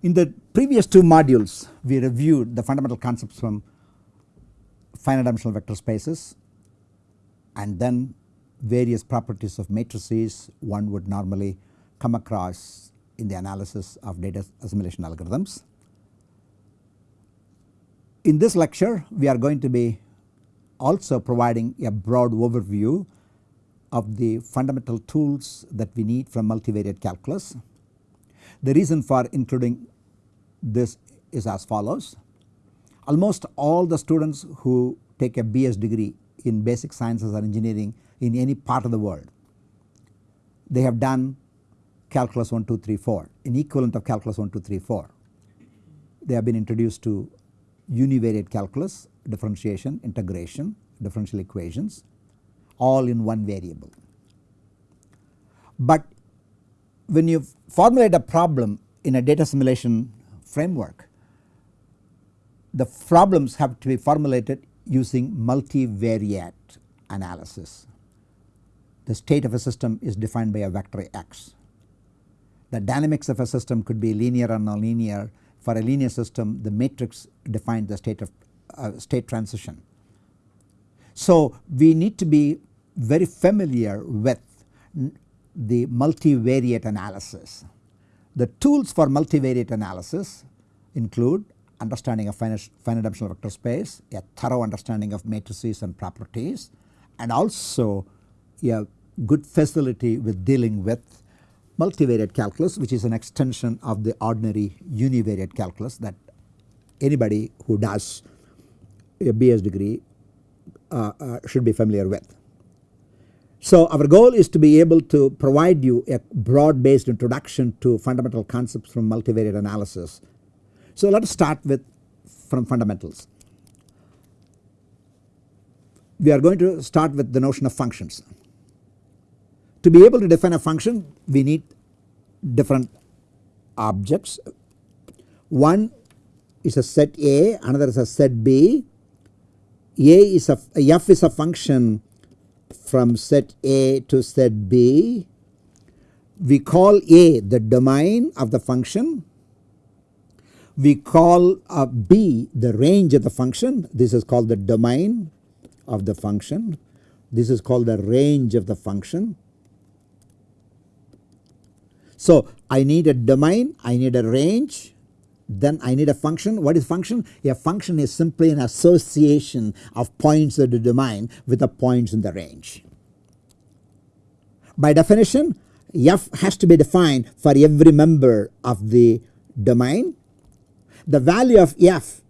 In the previous two modules we reviewed the fundamental concepts from finite dimensional vector spaces and then various properties of matrices one would normally come across in the analysis of data assimilation algorithms. In this lecture we are going to be also providing a broad overview of the fundamental tools that we need from multivariate calculus. The reason for including this is as follows. Almost all the students who take a BS degree in basic sciences or engineering in any part of the world, they have done calculus 1, 2, 3, 4, an equivalent of calculus 1, 2, 3, 4. They have been introduced to univariate calculus, differentiation, integration, differential equations all in one variable. But when you formulate a problem in a data assimilation framework, the problems have to be formulated using multivariate analysis. The state of a system is defined by a vector x. The dynamics of a system could be linear or nonlinear. For a linear system the matrix defines the state of uh, state transition. So we need to be very familiar with the multivariate analysis. The tools for multivariate analysis include understanding of finite, finite dimensional vector space, a thorough understanding of matrices and properties and also a good facility with dealing with multivariate calculus which is an extension of the ordinary univariate calculus that anybody who does a BS degree uh, uh, should be familiar with. So our goal is to be able to provide you a broad based introduction to fundamental concepts from multivariate analysis. So let us start with from fundamentals. We are going to start with the notion of functions. To be able to define a function we need different objects. One is a set A, another is a set B. A is a f is a function from set A to set B. We call A the domain of the function. We call uh, B the range of the function. This is called the domain of the function. This is called the range of the function. So I need a domain, I need a range, then I need a function. What is function? A function is simply an association of points of the domain with the points in the range. By definition f has to be defined for every member of the domain. The value of f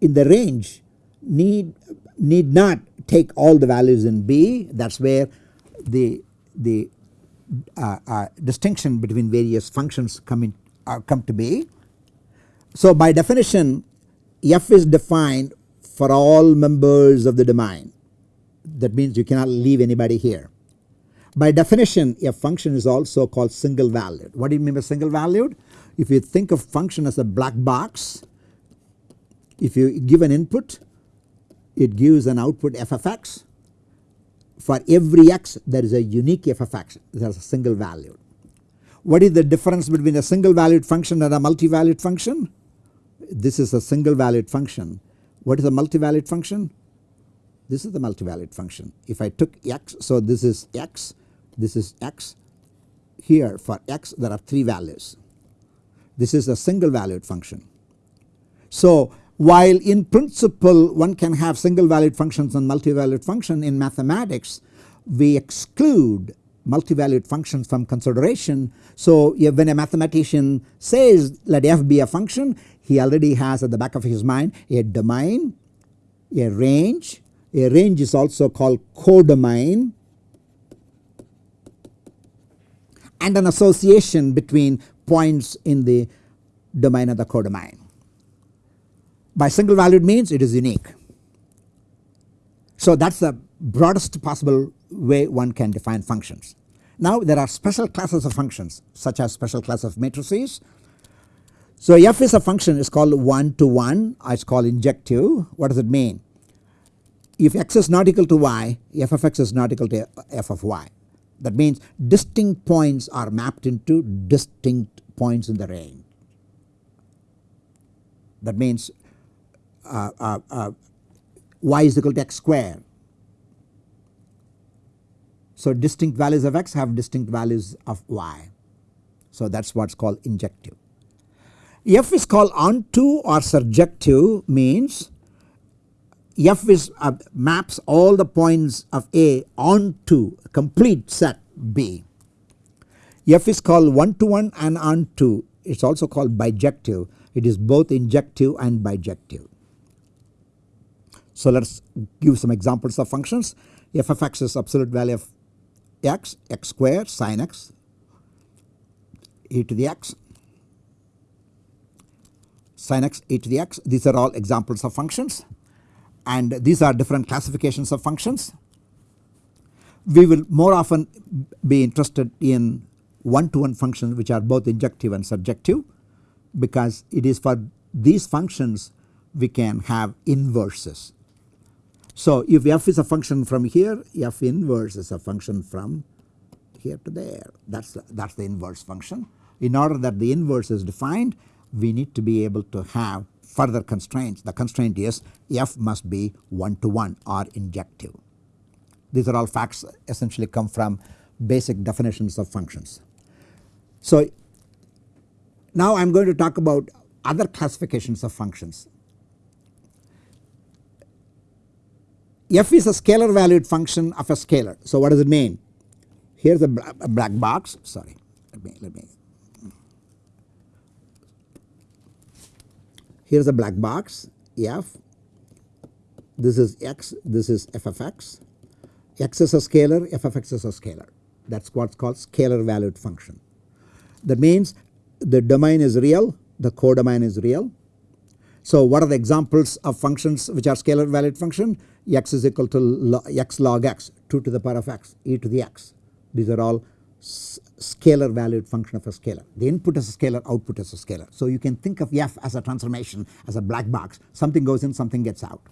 in the range need need not take all the values in B that is where the the uh, uh, distinction between various functions come in uh, come to be. So by definition f is defined for all members of the domain that means you cannot leave anybody here. By definition a function is also called single valued. What do you mean by single valued? If you think of function as a black box, if you give an input it gives an output f of x. For every x there is a unique f of x that is a single valued. What is the difference between a single valued function and a multi-valued function? This is a single valued function. What is a multi-valued function? This is the multi-valued function. If I took x, so this is x this is x. Here for x there are 3 values. This is a single valued function. So while in principle one can have single valued functions and multi-valued function in mathematics we exclude multi-valued functions from consideration. So when a mathematician says let f be a function he already has at the back of his mind a domain, a range, a range is also called codomain and an association between points in the domain of the codomain. By single valued means it is unique. So that is the broadest possible way one can define functions. Now there are special classes of functions such as special class of matrices. So f is a function is called 1 to 1 it is called injective. What does it mean? If x is not equal to y f of x is not equal to f of y. That means distinct points are mapped into distinct points in the range. that means uh, uh, uh, y is equal to x square. So distinct values of x have distinct values of y. So that is what is called injective. F is called onto or surjective means F is uh, maps all the points of A onto a complete set B. F is called one to one and onto it is also called bijective it is both injective and bijective. So let us give some examples of functions f of x is absolute value of x x square sin x e to the x sin x e to the x these are all examples of functions and these are different classifications of functions. We will more often be interested in one to one functions which are both injective and surjective because it is for these functions we can have inverses. So if f is a function from here f inverse is a function from here to there that is that is the inverse function. In order that the inverse is defined we need to be able to have further constraints the constraint is f must be 1 to 1 or injective. These are all facts essentially come from basic definitions of functions. So now I am going to talk about other classifications of functions. f is a scalar valued function of a scalar. So what does it mean? Here is a, black box sorry let me let me here is a black box. F this is x. This is f of x. X is a scalar. F of x is a scalar. That is what is called scalar valued function. That means the domain is real. The codomain is real. So what are the examples of functions which are scalar valued function? X is equal to log, x log x 2 to the power of x e to the x. These are all scalar valued function of a scalar. The input is a scalar output is a scalar. So you can think of f as a transformation as a black box something goes in something gets out.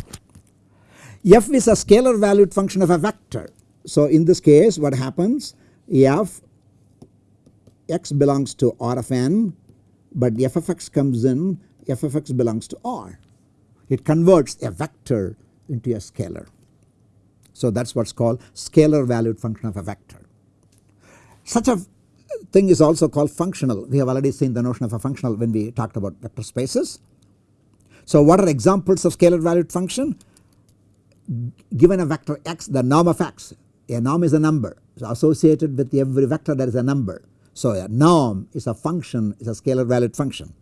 f is a scalar valued function of a vector. So in this case what happens f x belongs to R of n but f of x comes in f of x belongs to R. It converts a vector into a scalar. So that is what is called scalar valued function of a vector. Such a thing is also called functional. We have already seen the notion of a functional when we talked about vector spaces. So what are examples of scalar valued function? Given a vector x the norm of x a norm is a number so associated with every vector there is a number. So a norm is a function is a scalar valued function.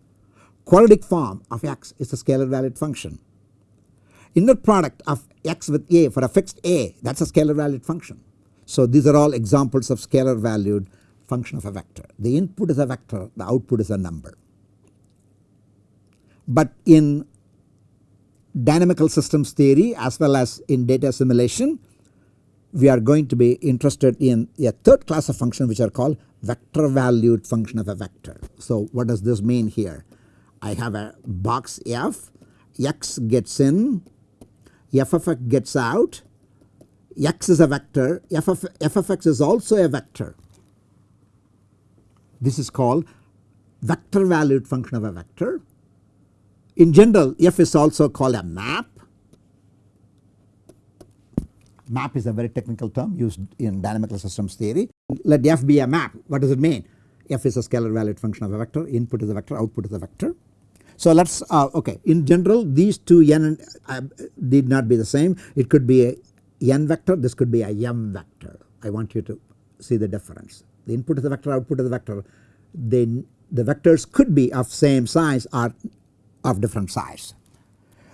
Quadratic form of x is a scalar valued function. Inner product of x with a for a fixed a that is a scalar valued function. So these are all examples of scalar valued function of a vector. The input is a vector the output is a number. But in dynamical systems theory as well as in data assimilation we are going to be interested in a third class of function which are called vector valued function of a vector. So what does this mean here? I have a box f, x gets in, f of x gets out, x is a vector, f of, f of x is also a vector. This is called vector valued function of a vector. In general f is also called a map Map is a very technical term used in dynamical systems theory. Let f be a map. What does it mean? f is a scalar valued function of a vector, input is a vector, output is a vector. So let us uh, okay in general these two n uh, need not be the same it could be a n vector this could be a m vector. I want you to see the difference. The input is a vector output is a vector then the vectors could be of same size or of different size.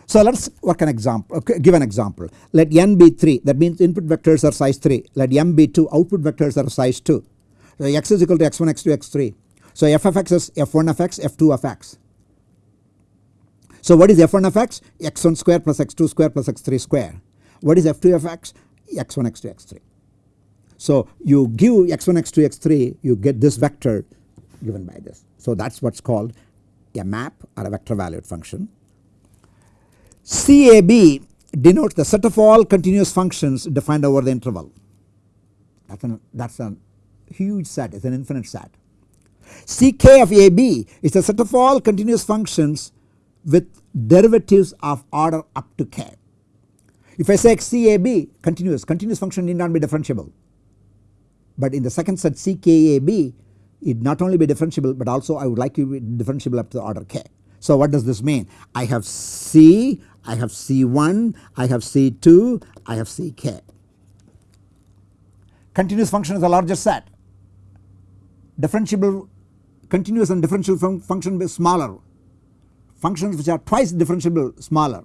So let us work an example okay, give an example. Let n be 3 that means input vectors are size 3 let m be 2 output vectors are size 2. So x is equal to x1 x2 x3 so f of x is f1 of x f2 of x. So what is f1 of x? X1 square plus x2 square plus x3 square what is f2 of x x1 x2 x3. So you give x1 x2 x3 you get this vector given by this. So that is what is called a map or a vector valued function. CAB denotes the set of all continuous functions defined over the interval that is that's a huge set it is an infinite set. CK of AB is the set of all continuous functions with derivatives of order up to k. If I say CAB continuous, continuous function need not be differentiable. But in the second set CKAB it not only be differentiable but also I would like to be differentiable up to the order k. So what does this mean? I have C, I have C1, I have C2, I have CK. Continuous function is a larger set. Differentiable continuous and differential fun function is smaller. Functions which are twice differentiable smaller.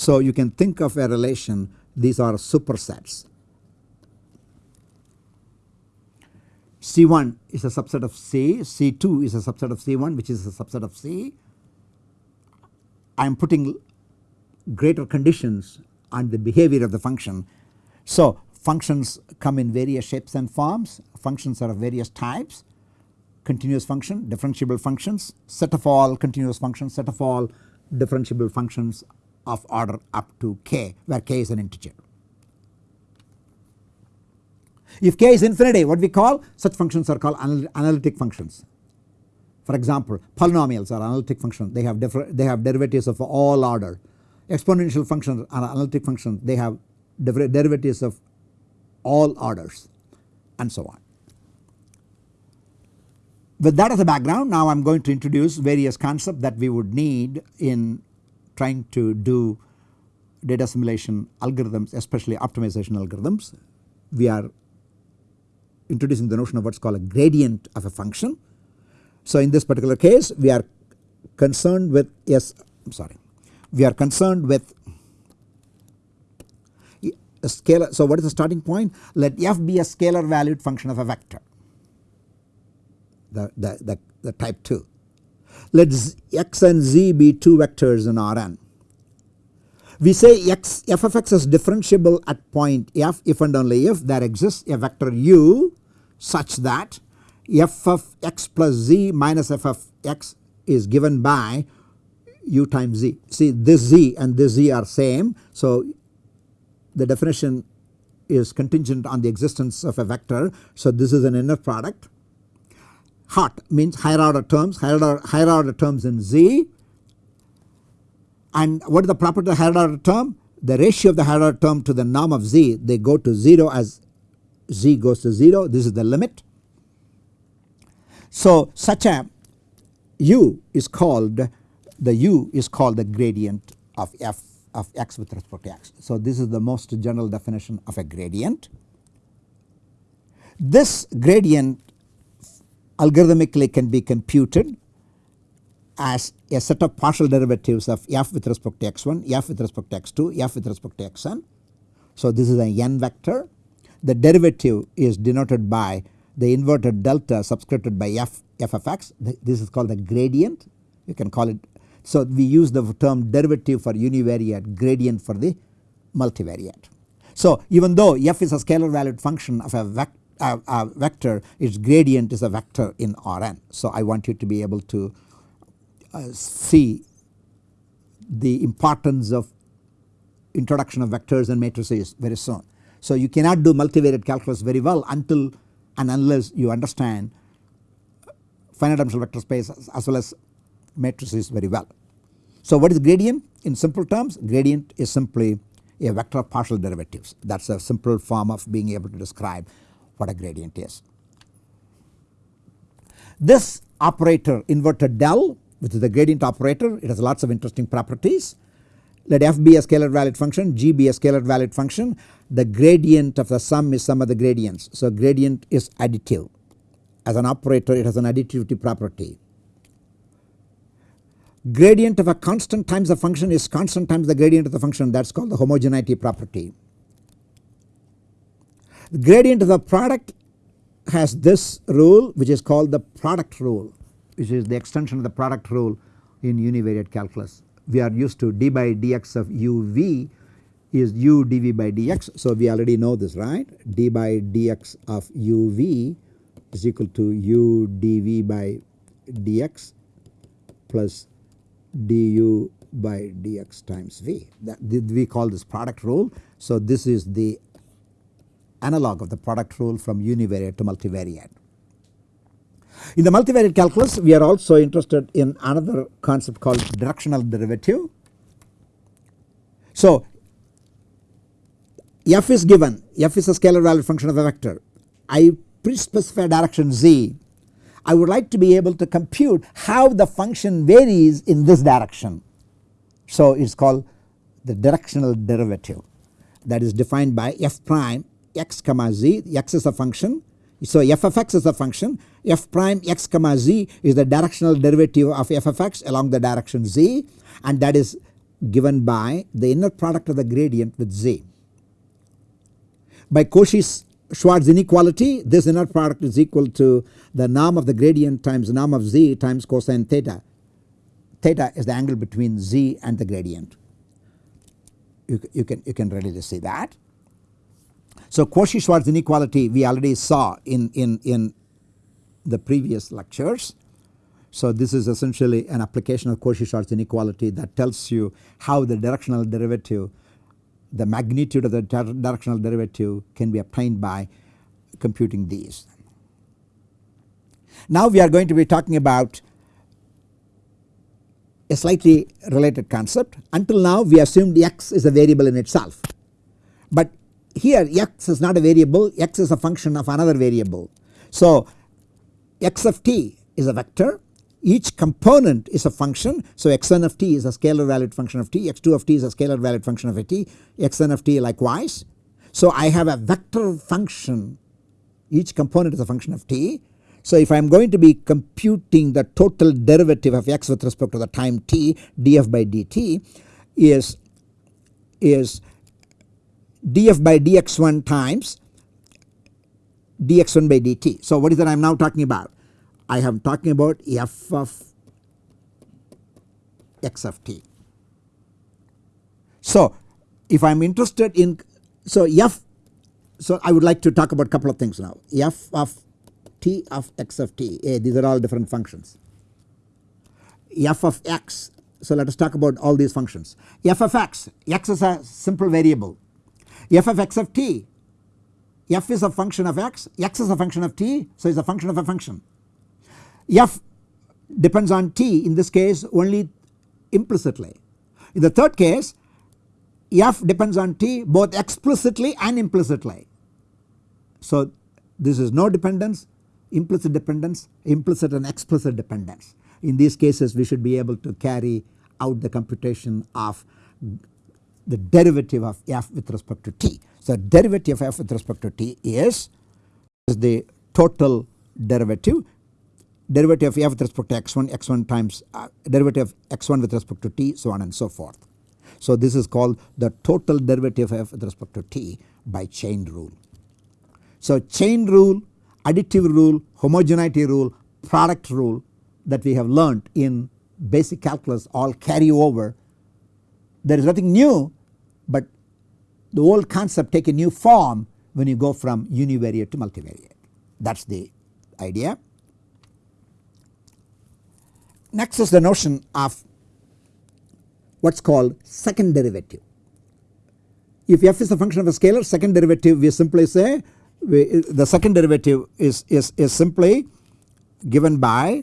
So you can think of a relation these are supersets. C1 is a subset of C, C2 is a subset of C1 which is a subset of C. I am putting greater conditions on the behavior of the function. So functions come in various shapes and forms, functions are of various types, continuous function, differentiable functions, set of all continuous functions, set of all differentiable functions of order up to k where k is an integer. If k is infinity what we call such functions are called analytic functions. For example polynomials are analytic functions they have they have derivatives of all order. Exponential functions are analytic functions they have derivatives of all orders and so on. With that as a background now I am going to introduce various concepts that we would need in trying to do data assimilation algorithms especially optimization algorithms. We are introducing the notion of what is called a gradient of a function. So in this particular case we are concerned with yes I am sorry we are concerned with a scalar. So what is the starting point? Let f be a scalar valued function of a vector the, the, the, the type 2. Let x and z be 2 vectors in Rn. We say x f of x is differentiable at point f if and only if there exists a vector u such that f of x plus z minus f of x is given by u times z. See this z and this z are same. So the definition is contingent on the existence of a vector. So this is an inner product. Hot means higher order terms, higher order, higher order terms in z. And what is the property of the higher order term? The ratio of the higher order term to the norm of z they go to 0 as z goes to 0 this is the limit. So such a u is called the u is called the gradient of f of x with respect to x. So this is the most general definition of a gradient. This gradient algorithmically can be computed as a set of partial derivatives of f with respect to x1, f with respect to x2, f with respect to xn. So this is a n vector the derivative is denoted by the inverted delta subscripted by f f of x this is called the gradient you can call it. So we use the term derivative for univariate gradient for the multivariate. So even though f is a scalar valued function of a, vec a, vector its gradient is a vector in Rn. So I want you to be able to uh, see the importance of introduction of vectors and matrices very soon. So you cannot do multivariate calculus very well until and unless you understand finite dimensional vector space as well as matrices very well. So what is gradient? In simple terms gradient is simply a vector of partial derivatives that is a simple form of being able to describe what a gradient is. This operator inverted del which is the gradient operator it has lots of interesting properties. Let f be a scalar valued function g be a scalar valued function the gradient of the sum is sum of the gradients. So gradient is additive as an operator it has an additivity property. Gradient of a constant times the function is constant times the gradient of the function that is called the homogeneity property. The gradient of the product has this rule which is called the product rule which is the extension of the product rule in univariate calculus. We are used to d by dx of uv is u dv by dx. So we already know this right d by dx of uv is equal to u dv by dx plus du by dx times v that we call this product rule. So this is the analog of the product rule from univariate to multivariate. In the multivariate calculus we are also interested in another concept called directional derivative. So f is given. F is a scalar valued function of a vector. I pre-specify direction z. I would like to be able to compute how the function varies in this direction. So it is called the directional derivative. That is defined by f prime x comma z x is a function. So f of x is a function f prime x comma z is the directional derivative of f of x along the direction z and that is given by the inner product of the gradient with z. By Cauchy's Schwarz inequality this inner product is equal to the norm of the gradient times norm of z times cosine theta. Theta is the angle between z and the gradient. You, you can you can readily see that. So Cauchy-Schwarz inequality we already saw in, in, in the previous lectures. So this is essentially an application of Cauchy-Schwarz inequality that tells you how the directional derivative the magnitude of the directional derivative can be obtained by computing these. Now we are going to be talking about a slightly related concept until now we assumed x is a variable in itself but here x is not a variable x is a function of another variable. So x of t is a vector each component is a function. So x1 of t is a scalar valued function of t, x2 of t is a scalar valued function of a t, xn of t likewise. So I have a vector function each component is a function of t. So if I am going to be computing the total derivative of x with respect to the time t df by dt is, is df by dx1 times dx1 by dt. So what is that I am now talking about? I am talking about f of x of t. So if I am interested in so f so I would like to talk about a couple of things now f of t of x of t eh, these are all different functions. f of x so let us talk about all these functions f of x x is a simple variable f of x of t f is a function of x x is a function of t so it is a function of a function f depends on t in this case only implicitly. In the third case f depends on t both explicitly and implicitly. So this is no dependence implicit dependence implicit and explicit dependence. In these cases we should be able to carry out the computation of the derivative of f with respect to t. So derivative of f with respect to t is, is the total derivative derivative of f with respect to x1 x1 times uh, derivative of x1 with respect to t so on and so forth. So this is called the total derivative of f with respect to t by chain rule. So chain rule, additive rule, homogeneity rule, product rule that we have learnt in basic calculus all carry over. There is nothing new but the old concept take a new form when you go from univariate to multivariate that is the idea. Next is the notion of what is called second derivative. If f is a function of a scalar second derivative we simply say we, the second derivative is, is, is simply given by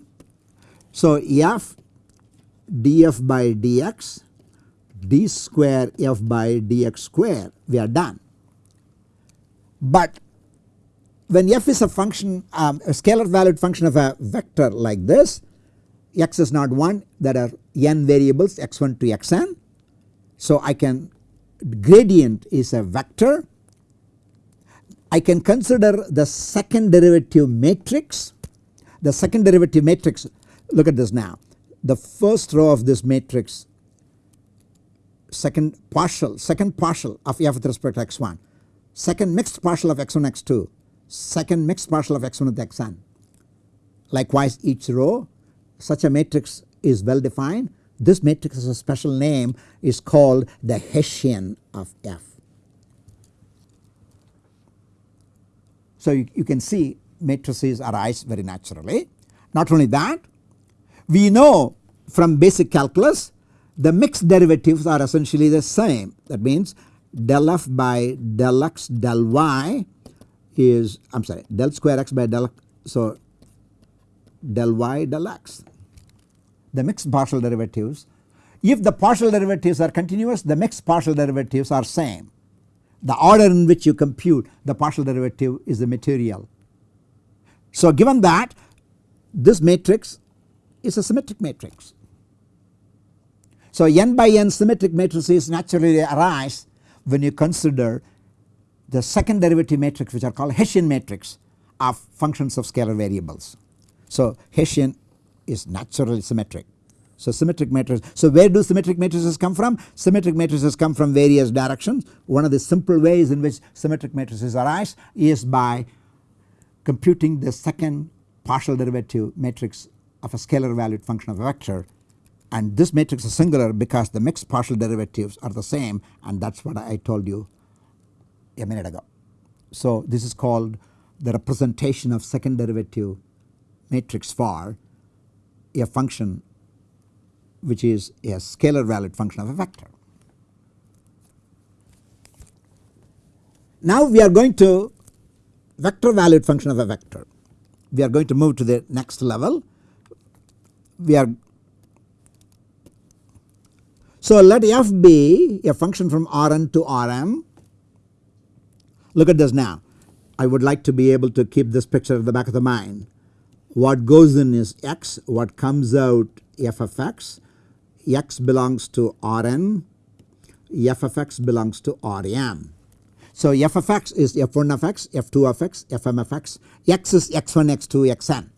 so f df by dx d square f by dx square we are done. But when f is a function um, a scalar valued function of a vector like this x is not 1 there are n variables x1 to xn. So I can gradient is a vector. I can consider the second derivative matrix. The second derivative matrix look at this now the first row of this matrix second partial second partial of f with respect to x1 second mixed partial of x1 x2 second mixed partial of x1 with xn. Likewise each row such a matrix is well defined this matrix has a special name is called the Hessian of F. So you, you can see matrices arise very naturally. Not only that we know from basic calculus the mixed derivatives are essentially the same that means del f by del x del y is I am sorry del square x by del so del y del x. The mixed partial derivatives if the partial derivatives are continuous the mixed partial derivatives are same. The order in which you compute the partial derivative is the material. So given that this matrix is a symmetric matrix. So n by n symmetric matrices naturally arise when you consider the second derivative matrix which are called Hessian matrix of functions of scalar variables. So Hessian is naturally symmetric. So symmetric matrices. So where do symmetric matrices come from? Symmetric matrices come from various directions. One of the simple ways in which symmetric matrices arise is by computing the second partial derivative matrix of a scalar valued function of a vector and this matrix is singular because the mixed partial derivatives are the same and that is what I told you a minute ago. So this is called the representation of second derivative matrix for a function which is a scalar valued function of a vector. Now we are going to vector valued function of a vector. We are going to move to the next level. We are so let f be a function from Rn to Rm. Look at this now. I would like to be able to keep this picture at the back of the mind. What goes in is x, what comes out f of x, x belongs to Rn, f of x belongs to Rm. So f of x is f1 of x, f2 of x, fm of x, x is x1, x2, xn.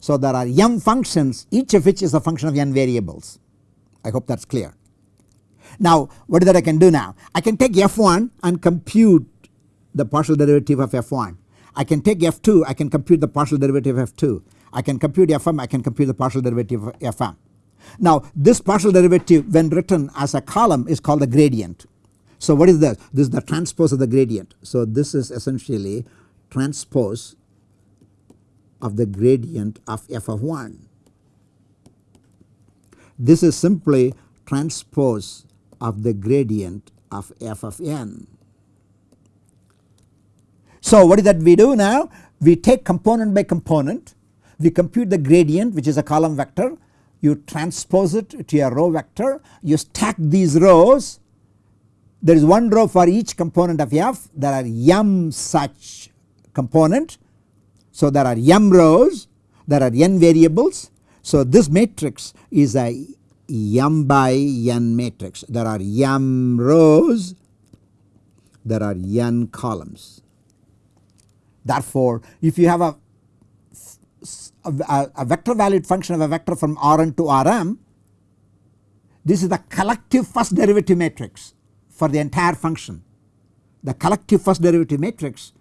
So there are m functions each of which is a function of n variables. I hope that is clear. Now what is that I can do now? I can take f1 and compute the partial derivative of f1. I can take f2 I can compute the partial derivative of f2. I can compute fm I can compute the partial derivative of fm. Now this partial derivative when written as a column is called the gradient. So what is this? This is the transpose of the gradient. So this is essentially transpose of the gradient of f of 1. This is simply transpose of the gradient of f of n. So what is that we do now? We take component by component, we compute the gradient which is a column vector, you transpose it to a row vector, you stack these rows, there is one row for each component of f, there are m such component. So there are m rows, there are n variables. So this matrix is a m by n matrix. There are m rows, there are n columns. Therefore, if you have a, a, a, vector valued function of a vector from Rn to Rm, this is the collective first derivative matrix for the entire function. The collective first derivative matrix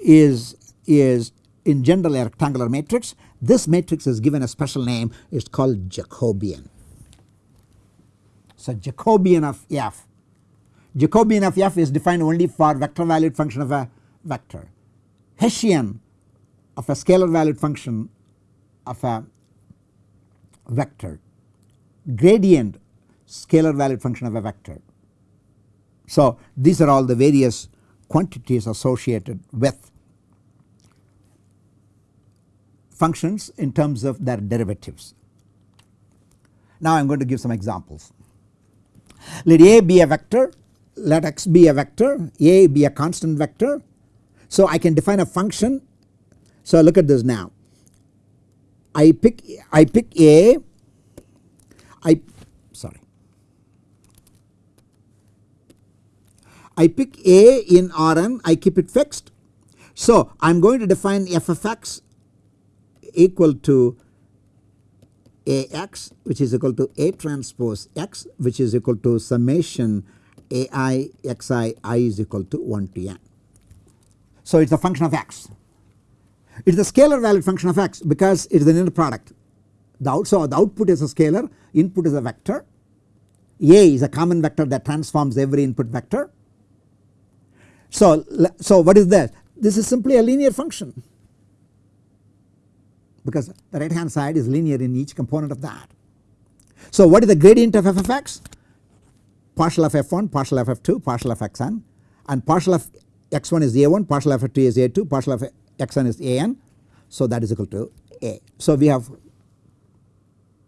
is, is in general a rectangular matrix. This matrix is given a special name, it is called Jacobian. So Jacobian of f. Jacobian of f is defined only for vector valued function of a vector. Hessian of a scalar valued function of a vector. Gradient scalar valued function of a vector. So these are all the various quantities associated with functions in terms of their derivatives. Now I am going to give some examples. Let A be a vector, let x be a vector, A be a constant vector. So I can define a function. So look at this now. I pick I pick A, I sorry. I pick A in Rn, I keep it fixed. So I am going to define f of x equal to Ax which is equal to A transpose x which is equal to summation Ai xi i is equal to 1 to n. So it is a function of x. It is a scalar valued function of x because it is an inner product. The out, so the output is a scalar, input is a vector. A is a common vector that transforms every input vector. So, so what is that? This is simply a linear function because the right hand side is linear in each component of that. So what is the gradient of f of x? Partial of f1, partial of f2, partial of xn and partial of x1 is a1, partial of f2 is a2, partial of xn is an. So that is equal to a. So we have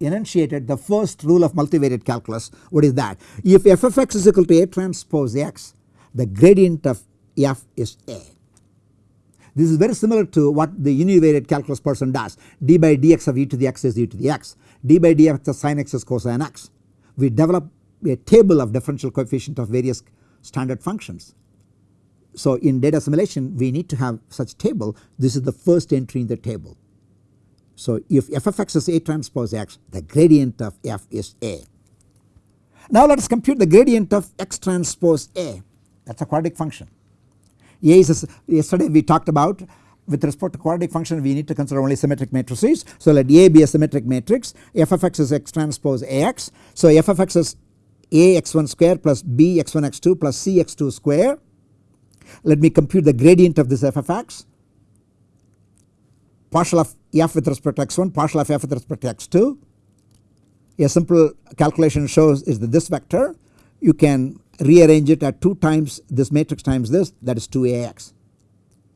enunciated the first rule of multivariate calculus. What is that? If f of x is equal to A transpose x, the gradient of f is A. This is very similar to what the univariate calculus person does. d by dx of e to the x is e to the x. d by dx of sin x is cosine x. We develop a table of differential coefficient of various standard functions. So in data assimilation we need to have such table. This is the first entry in the table. So if f of x is A transpose x the gradient of f is A. Now let us compute the gradient of x transpose A that is a quadratic function. A is a, yesterday we talked about with respect to quadratic function we need to consider only symmetric matrices. So let A be a symmetric matrix f of x is x transpose Ax. So f of x is A x1 square plus B x1 x2 plus C x2 square. Let me compute the gradient of this f of x partial of f with respect to x1 partial of f with respect to x2. A simple calculation shows is that this vector you can rearrange it at 2 times this matrix times this that is 2ax.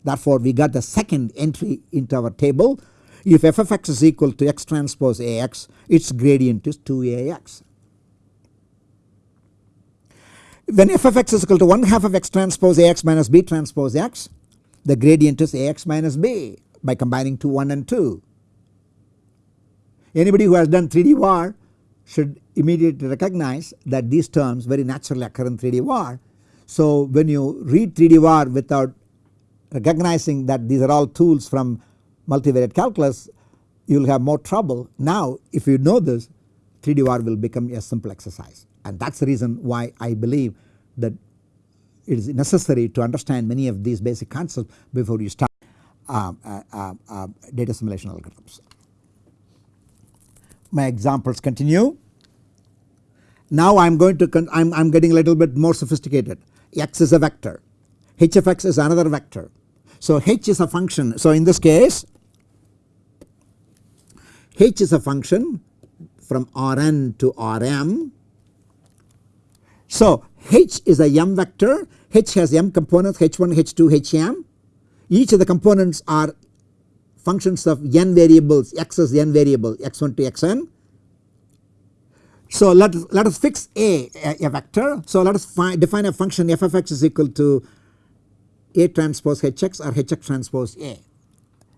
Therefore we got the second entry into our table if f of x is equal to x transpose ax its gradient is 2ax. When f of x is equal to 1 half of x transpose ax minus b transpose x the gradient is ax minus b by combining 2 1 and 2. Anybody who has done 3D VAR should immediately recognize that these terms very naturally occur in 3D VAR. So when you read 3D VAR without recognizing that these are all tools from multivariate calculus you will have more trouble. Now if you know this 3D VAR will become a simple exercise and that is the reason why I believe that it is necessary to understand many of these basic concepts before you start uh, uh, uh, data assimilation algorithms. My examples continue. Now I am going to I am I'm getting a little bit more sophisticated. X is a vector, h of x is another vector. So h is a function. So in this case h is a function from Rn to Rm. So h is a m vector, h has m components h1, h2, hm each of the components are functions of n variables x is n variable x1 to xn. So let us, let us fix a, a, a vector. So let us define a function f of x is equal to a transpose hx or hx transpose a.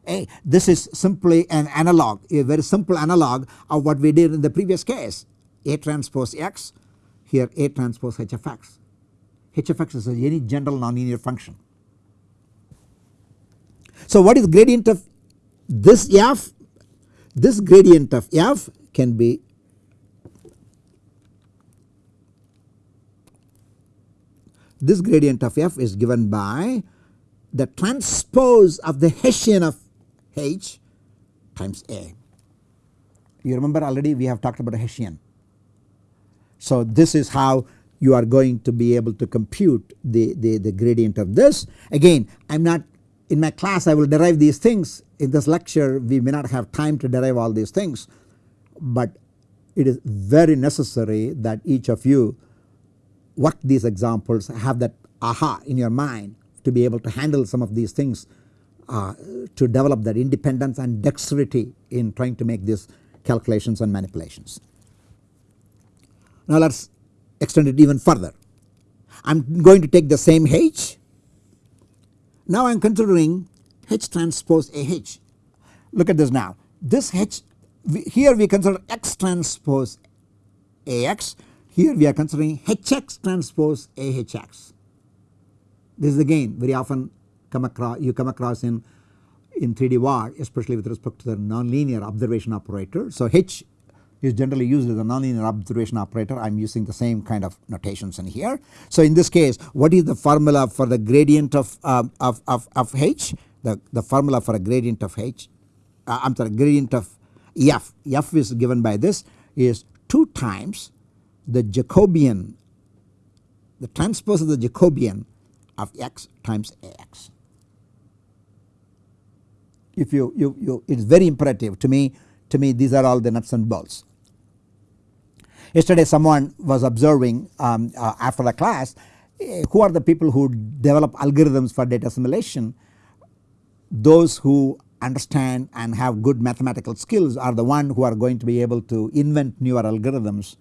a. This is simply an analog a very simple analog of what we did in the previous case a transpose x here a transpose h of x. h of x is a any general nonlinear function. So what is gradient of this f? This gradient of f can be this gradient of f is given by the transpose of the Hessian of h times a. You remember already we have talked about a Hessian. So this is how you are going to be able to compute the, the, the gradient of this. Again I am not in my class I will derive these things in this lecture we may not have time to derive all these things but it is very necessary that each of you work these examples have that aha in your mind to be able to handle some of these things uh, to develop that independence and dexterity in trying to make these calculations and manipulations. Now let us extend it even further. I am going to take the same H now I am considering H transpose AH. Look at this now. This H here we consider X transpose AX. Here we are considering HX transpose AHX. This is again very often come across you come across in in 3D VAR especially with respect to the nonlinear observation operator. So H is generally used as a nonlinear observation operator I am using the same kind of notations in here. So in this case what is the formula for the gradient of, uh, of, of, of H the, the formula for a gradient of H uh, I am sorry gradient of F F is given by this is 2 times the Jacobian the transpose of the Jacobian of x times Ax. If you, you, you it is very imperative to me to me these are all the nuts and bolts. Yesterday someone was observing um, uh, after the class uh, who are the people who develop algorithms for data assimilation. Those who understand and have good mathematical skills are the one who are going to be able to invent newer algorithms.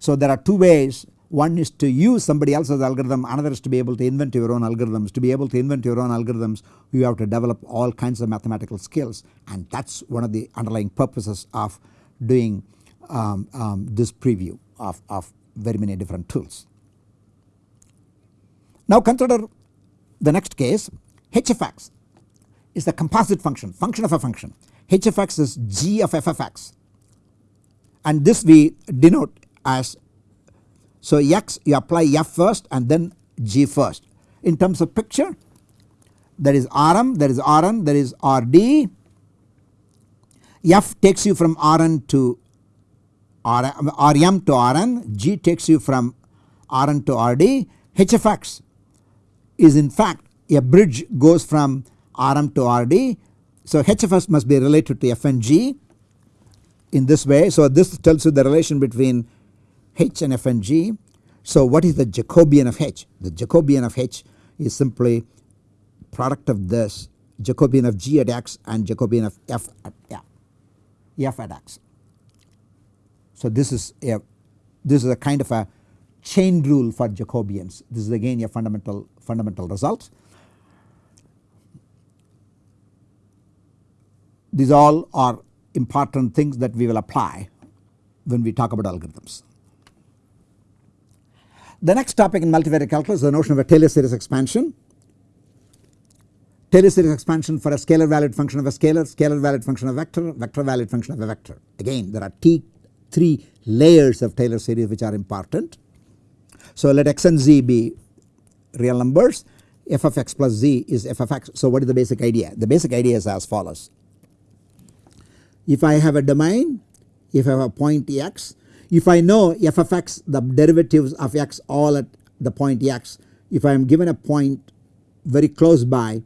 So there are two ways one is to use somebody else's algorithm another is to be able to invent your own algorithms. To be able to invent your own algorithms you have to develop all kinds of mathematical skills and that is one of the underlying purposes of doing um, um, this preview of, of very many different tools. Now consider the next case h of x is the composite function, function of a function. h of x is g of f of x and this we denote as so x you apply f first and then g first. In terms of picture there is Rm, there is Rn, there is Rd. F takes you from Rn to Rm to Rn, G takes you from Rn to Rd, Hfx is in fact a bridge goes from Rm to Rd. So Hfs must be related to F and G in this way. So this tells you the relation between H and F and G. So what is the Jacobian of H? The Jacobian of H is simply product of this Jacobian of G at x and Jacobian of F at F, F at x. So this is a this is a kind of a chain rule for Jacobians. This is again a fundamental fundamental result. These all are important things that we will apply when we talk about algorithms. The next topic in multivariate calculus is the notion of a Taylor series expansion. Taylor series expansion for a scalar valued function of a scalar, scalar valued function of vector, vector valued function of a vector. Again there are t three layers of Taylor series which are important. So let x and z be real numbers f of x plus z is f of x. So what is the basic idea? The basic idea is as follows. If I have a domain, if I have a point x if I know f of x the derivatives of x all at the point x if I am given a point very close by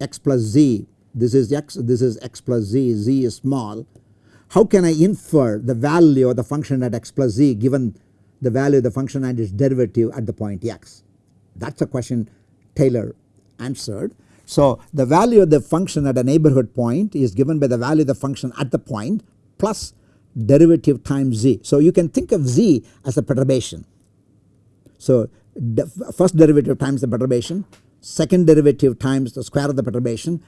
x plus z this is x this is x plus z z is small how can I infer the value of the function at x plus z given the value of the function and its derivative at the point x that is a question Taylor answered. So the value of the function at a neighborhood point is given by the value of the function at the point plus derivative times z. So you can think of z as a perturbation. So first derivative times the perturbation, second derivative times the square of the perturbation,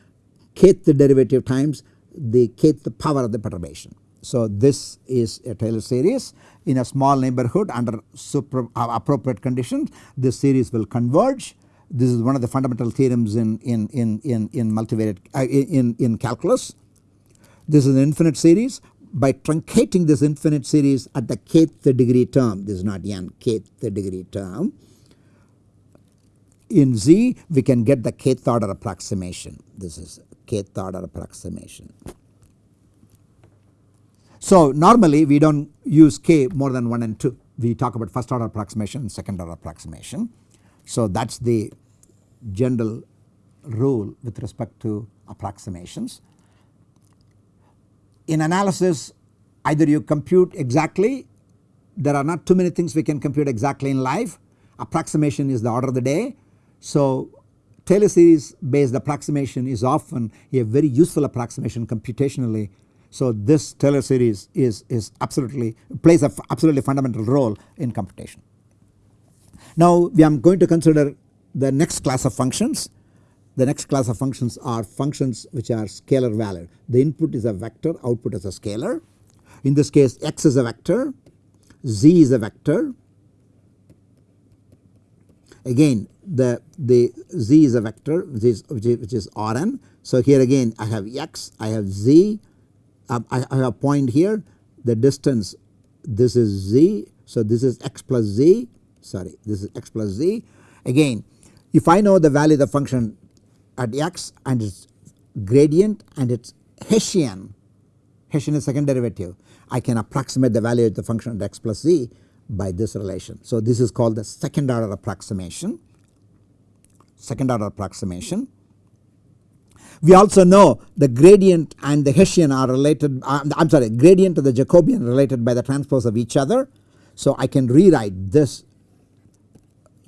kth derivative times the kth power of the perturbation. So this is a Taylor series in a small neighborhood under super, uh, appropriate conditions this series will converge. This is one of the fundamental theorems in, in, in, in, in multivariate uh, in, in calculus. This is an infinite series by truncating this infinite series at the kth degree term. This is not n kth degree term. In z we can get the kth order approximation. This is kth order approximation. So normally we do not use k more than 1 and 2 we talk about first order approximation and second order approximation. So that is the general rule with respect to approximations in analysis either you compute exactly there are not too many things we can compute exactly in life approximation is the order of the day. So Taylor series based approximation is often a very useful approximation computationally. So this Taylor series is, is absolutely plays a absolutely fundamental role in computation. Now we are going to consider the next class of functions the next class of functions are functions which are scalar valued. The input is a vector, output is a scalar. In this case x is a vector, z is a vector. Again the, the z is a vector which is, which is, which is Rn. So here again I have x, I have z, um, I, I have a point here the distance this is z. So this is x plus z sorry this is x plus z. Again if I know the value of the function at x and its gradient and its Hessian, Hessian is second derivative I can approximate the value of the function at x plus z by this relation. So this is called the second order approximation, second order approximation. We also know the gradient and the Hessian are related uh, I am sorry gradient to the Jacobian related by the transpose of each other. So I can rewrite this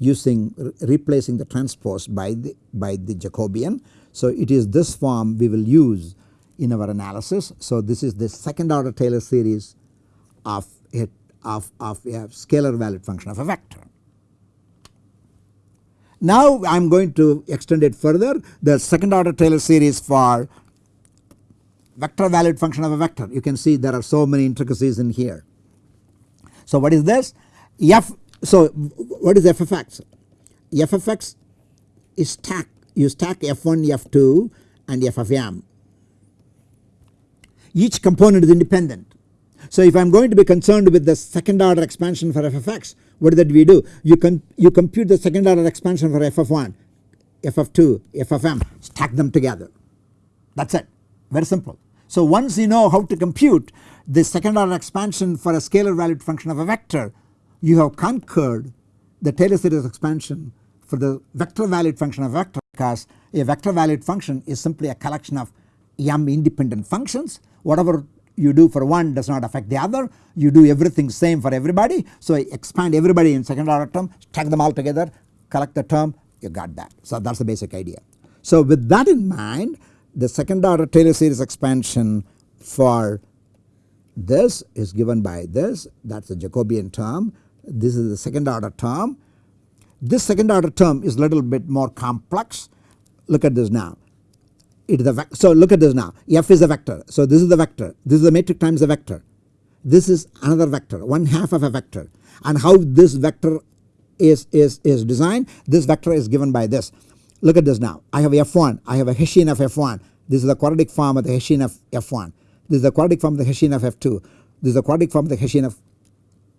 using replacing the transpose by the by the Jacobian. So it is this form we will use in our analysis. So this is the second order Taylor series of it of, of a scalar valued function of a vector. Now I am going to extend it further the second order Taylor series for vector valued function of a vector. You can see there are so many intricacies in here. So what is this? F so what is f of x? f of x is stack you stack f1 f2 and f of m. Each component is independent. So if I am going to be concerned with the second order expansion for f of x what that we do? You, can you compute the second order expansion for f of 1, f of 2, f of m stack them together that is it very simple. So once you know how to compute the second order expansion for a scalar valued function of a vector you have conquered the Taylor series expansion for the vector valued function of vector because a vector valued function is simply a collection of m independent functions whatever you do for one does not affect the other you do everything same for everybody. So expand everybody in second order term stack them all together collect the term you got that. So that is the basic idea. So with that in mind the second order Taylor series expansion for this is given by this that is the Jacobian term this is the second order term. This second order term is a little bit more complex. Look at this now. It is the so look at this now. F is a vector. So this is the vector. This is the matrix times the vector. This is another vector one half of a vector. And how this vector is is is designed this vector is given by this. Look at this now. I have f1 I have a Hessian of f1 this is the quadratic form of the Hessian of f1 this is the quadratic form of the Hessian of f2 this is the quadratic form of the Hessian of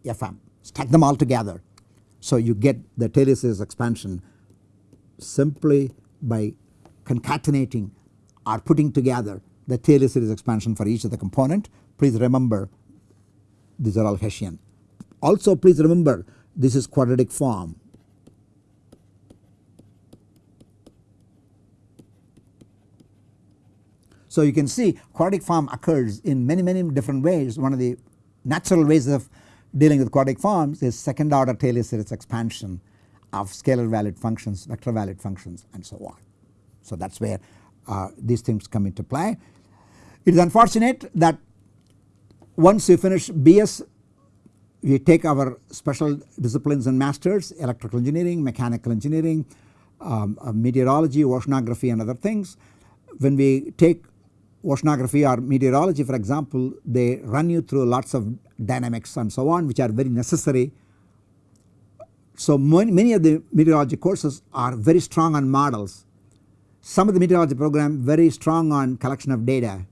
fm stack them all together so you get the Taylor series expansion simply by concatenating or putting together the Taylor series expansion for each of the component. Please remember these are all Hessian. Also please remember this is quadratic form. So you can see quadratic form occurs in many many different ways. One of the natural ways of dealing with quadratic forms is second order Taylor series expansion of scalar valued functions, vector valued functions and so on. So that is where uh, these things come into play. It is unfortunate that once you finish BS we take our special disciplines and masters electrical engineering, mechanical engineering, um, uh, meteorology, oceanography and other things. When we take oceanography or meteorology for example they run you through lots of dynamics and so on which are very necessary. So many many of the meteorology courses are very strong on models some of the meteorology program very strong on collection of data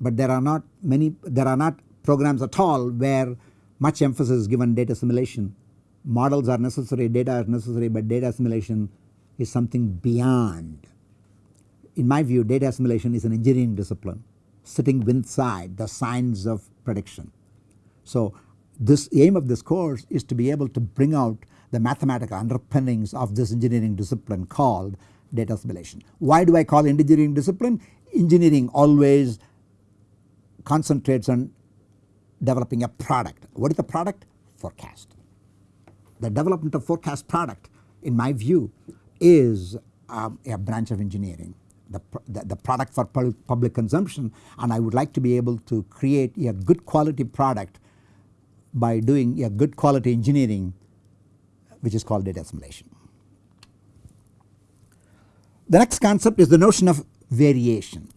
but there are not many there are not programs at all where much emphasis is given data assimilation. Models are necessary, data are necessary but data assimilation is something beyond. In my view data assimilation is an engineering discipline sitting inside the science of prediction. So this aim of this course is to be able to bring out the mathematical underpinnings of this engineering discipline called data assimilation. Why do I call engineering discipline? Engineering always concentrates on developing a product. What is the product? Forecast. The development of forecast product in my view is um, a branch of engineering. The, the, product for public consumption and I would like to be able to create a good quality product by doing a good quality engineering which is called data assimilation. The next concept is the notion of variation.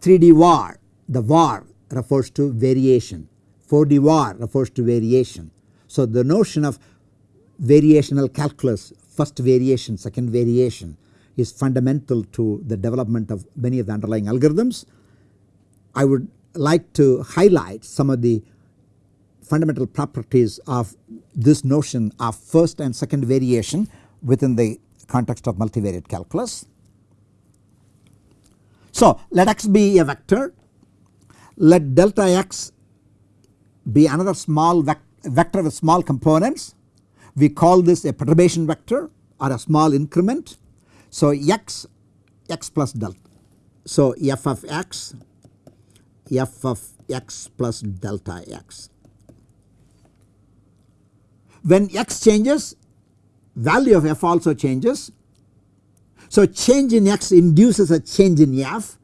3D var, the var refers to variation, 4D var refers to variation. So the notion of variational calculus, first variation, second variation is fundamental to the development of many of the underlying algorithms. I would like to highlight some of the fundamental properties of this notion of first and second variation within the context of multivariate calculus. So let x be a vector, let delta x be another small vec vector with small components. We call this a perturbation vector or a small increment. So x, x plus delta. So f of x, f of x plus delta x. when x changes value of f also changes. So change in x induces a change in f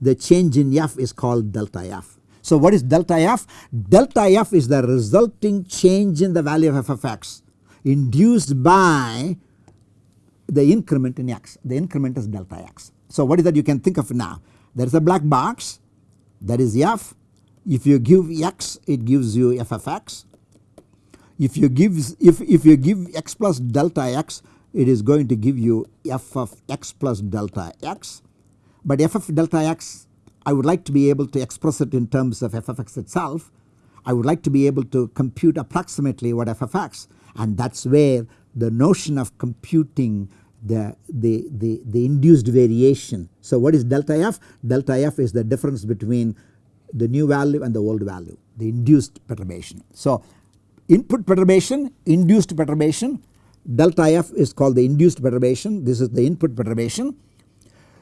the change in f is called delta f. So what is delta f? Delta f is the resulting change in the value of f of x induced by the increment in x the increment is delta x. So what is that you can think of now there is a black box that is f if you give x it gives you f of x if you give if, if you give x plus delta x it is going to give you f of x plus delta x but f of delta x I would like to be able to express it in terms of f of x itself. I would like to be able to compute approximately what f of x and that is where the notion of computing the, the, the, the induced variation. So what is delta f? Delta f is the difference between the new value and the old value the induced perturbation. So input perturbation induced perturbation delta f is called the induced perturbation this is the input perturbation.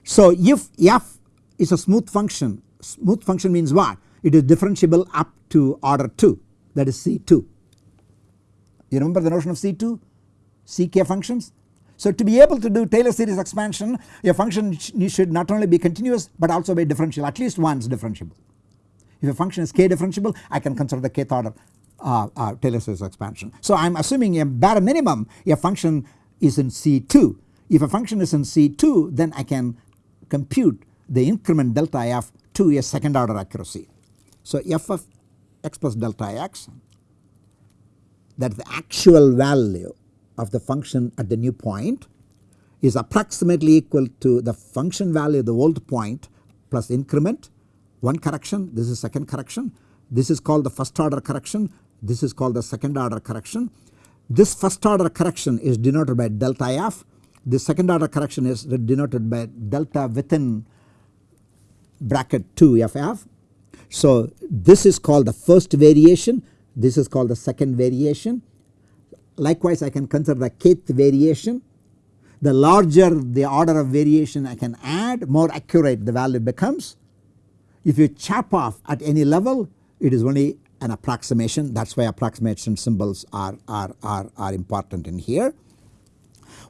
So if f is a smooth function smooth function means what it is differentiable up to order 2 that is C2. You remember the notion of C2 CK functions so to be able to do Taylor series expansion a function should not only be continuous but also be differentiable at least once differentiable. If a function is k differentiable I can consider the kth order uh, uh, Taylor series expansion. So I am assuming a bare minimum a function is in C2. If a function is in C2 then I can compute the increment delta f to a second order accuracy. So f of x plus delta x that is the actual value of the function at the new point is approximately equal to the function value of the old point plus increment. One correction this is second correction. This is called the first order correction. This is called the second order correction. This first order correction is denoted by delta f. The second order correction is denoted by delta within bracket 2 ff. So this is called the first variation. This is called the second variation likewise I can consider the kth variation the larger the order of variation I can add more accurate the value becomes. If you chop off at any level it is only an approximation that is why approximation symbols are, are, are, are important in here.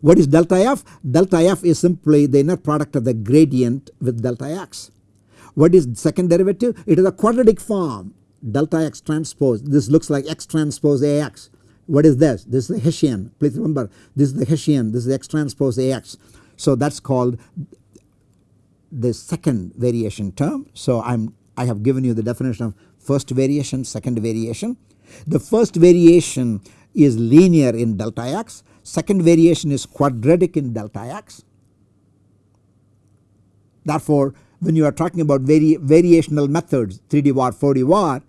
What is delta f? Delta f is simply the inner product of the gradient with delta x. What is second derivative? It is a quadratic form delta x transpose this looks like x transpose ax. What is this? This is the Hessian please remember this is the Hessian this is x transpose ax. So that is called the second variation term. So I am I have given you the definition of first variation second variation. The first variation is linear in delta x second variation is quadratic in delta x. Therefore when you are talking about vari variational methods 3D var 4D var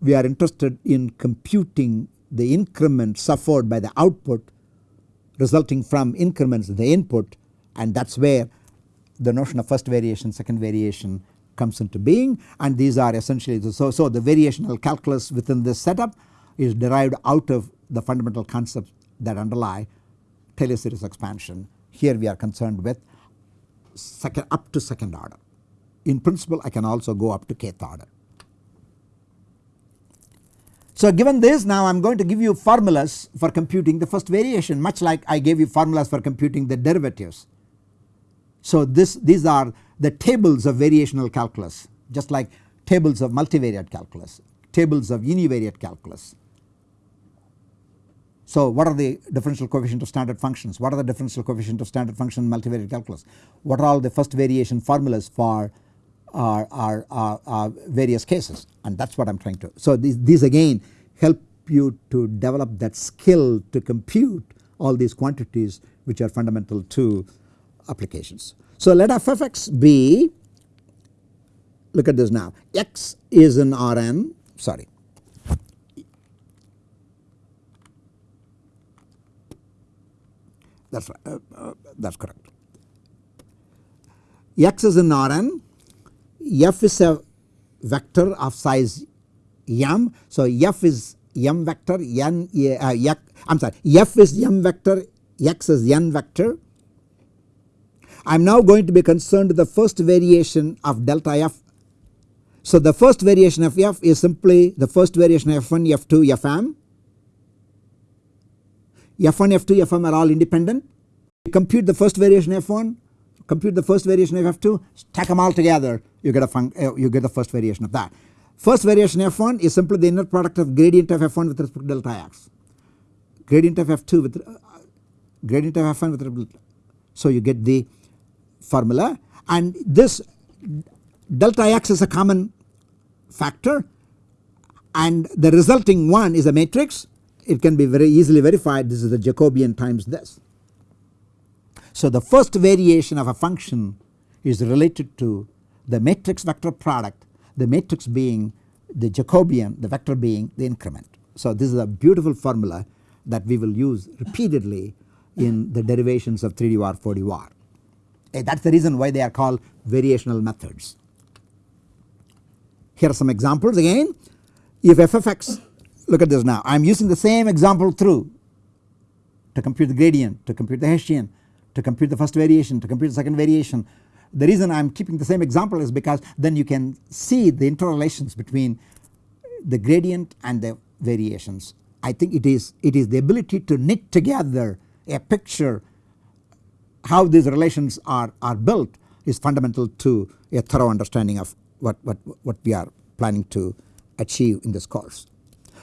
we are interested in computing the increment suffered by the output resulting from increments in the input and that is where the notion of first variation second variation comes into being and these are essentially the, so, so the variational calculus within this setup is derived out of the fundamental concepts that underlie Taylor series expansion. Here we are concerned with second up to second order. In principle I can also go up to kth order. So given this now I am going to give you formulas for computing the first variation much like I gave you formulas for computing the derivatives. So this these are the tables of variational calculus just like tables of multivariate calculus, tables of univariate calculus. So what are the differential coefficient of standard functions? What are the differential coefficient of standard function multivariate calculus? What are all the first variation formulas for our, our, our, our various cases and that is what I am trying to. So these, these again help you to develop that skill to compute all these quantities which are fundamental to applications. So let f of x be look at this now x is in Rn sorry that is right uh, uh, that is correct. x is in Rn f is a vector of size m. So f is m vector n uh, I am sorry f is m vector x is n vector. I am now going to be concerned with the first variation of delta f. So the first variation of f is simply the first variation of f1 f2 fm F1, F2, Fm are all independent. Compute the first variation F1, compute the first variation of F2, stack them all together, you get a uh, you get the first variation of that. First variation F1 is simply the inner product of gradient of F1 with respect to delta x, gradient of F2 with uh, gradient of F1 with respect to, so you get the formula and this delta x is a common factor and the resulting one is a matrix it can be very easily verified this is the Jacobian times this. So the first variation of a function is related to the matrix vector product the matrix being the Jacobian the vector being the increment. So this is a beautiful formula that we will use repeatedly in the derivations of 3D var 4D var. Eh, that is the reason why they are called variational methods. Here are some examples again if f of x look at this now I am using the same example through to compute the gradient to compute the Hessian to compute the first variation to compute the second variation. The reason I am keeping the same example is because then you can see the interrelations between the gradient and the variations. I think it is it is the ability to knit together a picture how these relations are, are built is fundamental to a thorough understanding of what, what, what we are planning to achieve in this course.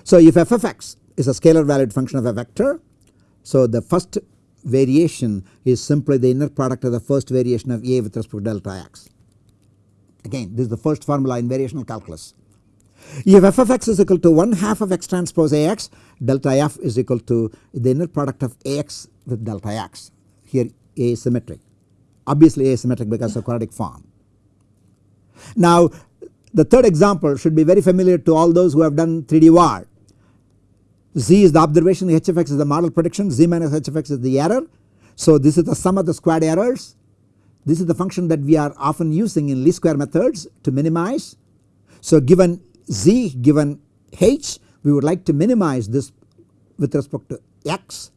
So if f of x is a scalar valued function of a vector so the first variation is simply the inner product of the first variation of A with respect to delta x. Again this is the first formula in variational calculus. If f of x is equal to 1 half of x transpose Ax delta f is equal to the inner product of Ax with delta x here A is symmetric obviously A is symmetric because of quadratic form. Now the third example should be very familiar to all those who have done 3D var Z is the observation h of x is the model prediction z minus h of x is the error. So this is the sum of the squared errors. This is the function that we are often using in least square methods to minimize. So given z given h we would like to minimize this with respect to x.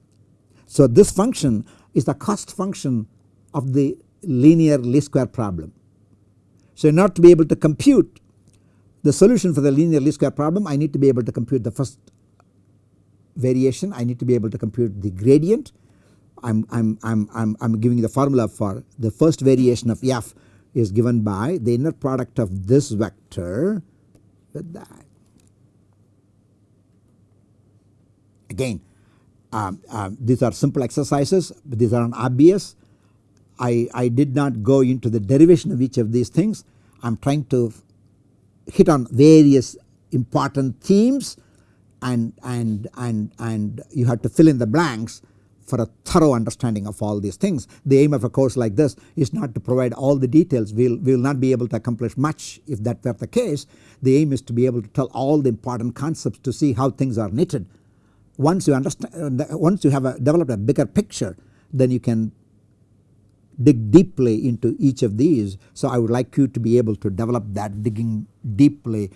So this function is the cost function of the linear least square problem. So in order to be able to compute the solution for the linear least square problem I need to be able to compute the first variation I need to be able to compute the gradient. I am I'm, I'm, I'm, I'm giving the formula for the first variation of f is given by the inner product of this vector with that. Again um, um, these are simple exercises but these are obvious. I, I did not go into the derivation of each of these things. I am trying to hit on various important themes and, and, and, and you have to fill in the blanks for a thorough understanding of all these things. The aim of a course like this is not to provide all the details we will we will not be able to accomplish much if that were the case. The aim is to be able to tell all the important concepts to see how things are knitted. Once you understand once you have a, developed a bigger picture then you can dig deeply into each of these. So I would like you to be able to develop that digging deeply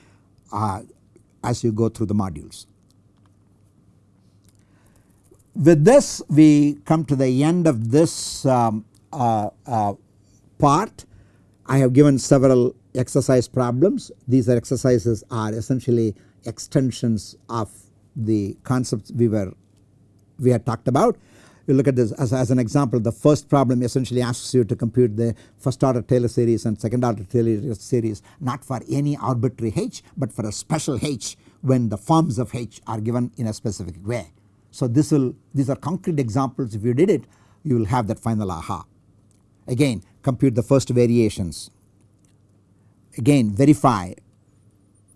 uh, as you go through the modules. With this we come to the end of this um, uh, uh, part. I have given several exercise problems. These are exercises are essentially extensions of the concepts we were we had talked about. You look at this as, as an example the first problem essentially asks you to compute the first order Taylor series and second order Taylor series not for any arbitrary h but for a special h when the forms of h are given in a specific way. So this will these are concrete examples if you did it you will have that final aha. Again compute the first variations again verify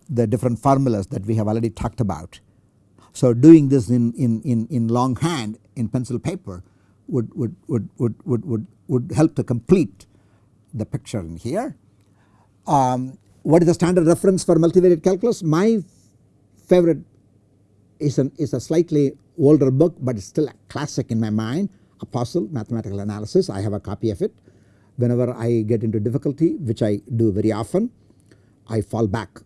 the different formulas that we have already talked about. So doing this in, in, in, in longhand in pencil paper would, would, would, would, would, would, would help to complete the picture in here. Um, what is the standard reference for multivariate calculus? My favorite is, an, is a slightly older book but it's still a classic in my mind Apostol mathematical analysis I have a copy of it. Whenever I get into difficulty which I do very often I fall back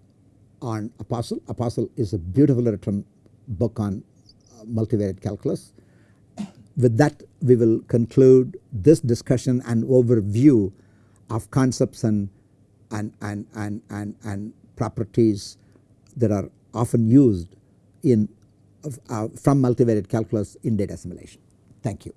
on Apostol. Apostol is a beautifully written book on uh, multivariate calculus. With that we will conclude this discussion and overview of concepts and, and, and, and, and, and properties that are often used in uh, from multivariate calculus in data assimilation. Thank you.